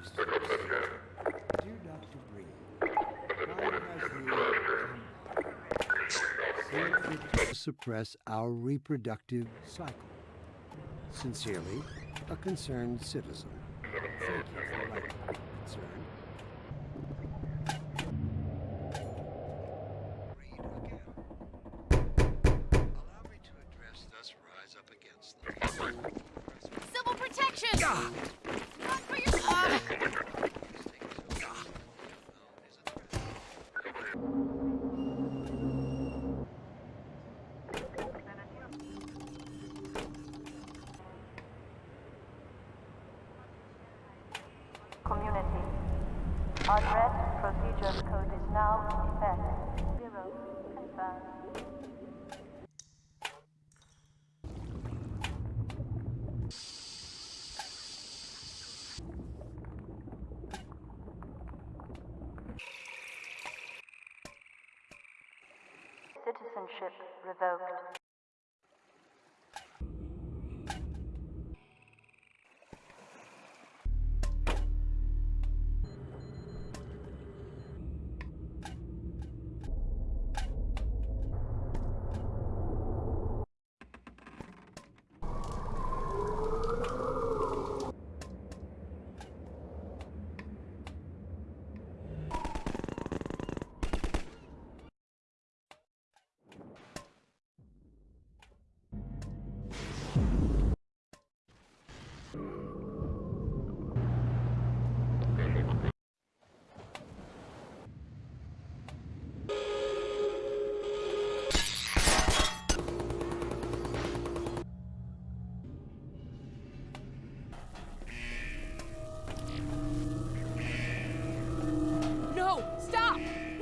Mr. Dear Dr. Breen, why has the to suppress our reproductive cycle? Sincerely, a concerned citizen. Thank you for writing concern. Read again. Allow me to address thus rise up against the Civil protection! Run for your Community. Our dread procedures code is now in effect. Zero confirmed. Citizenship revoked.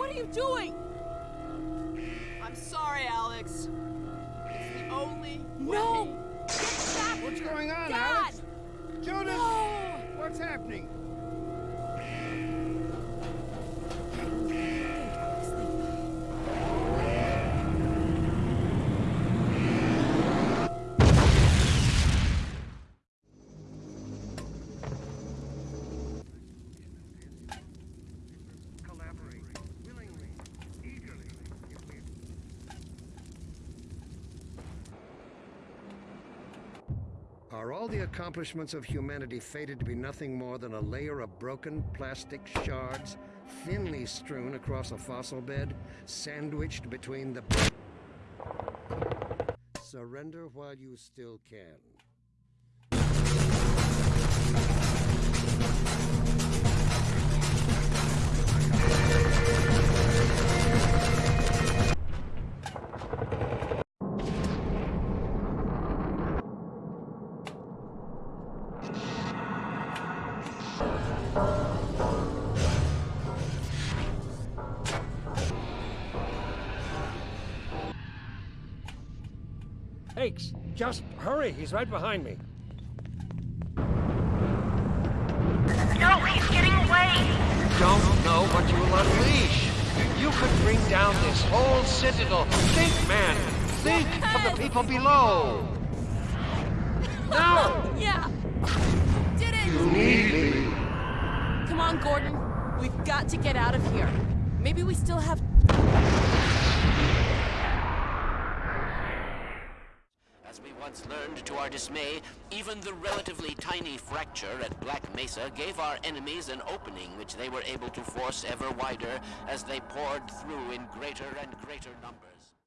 What are you doing? I'm sorry, Alyx. It's the only No! way. What's going on, Dad! Alyx? Jonas! No! What's happening? Are all the accomplishments of humanity fated to be nothing more than a layer of broken plastic shards, thinly strewn across a fossil bed, sandwiched between the. Surrender while you still can. Hakes, just hurry. He's right behind me. No, he's getting away! Don't know what you'll unleash. You could bring down this whole citadel. Think, man. Think of the people below. Now! Yeah! Did it! On, Gordon. We've got to get out of here. Maybe we still have. As we once learned to our dismay, even the relatively tiny fracture at Black Mesa gave our enemies an opening which they were able to force ever wider as they poured through in greater and greater numbers.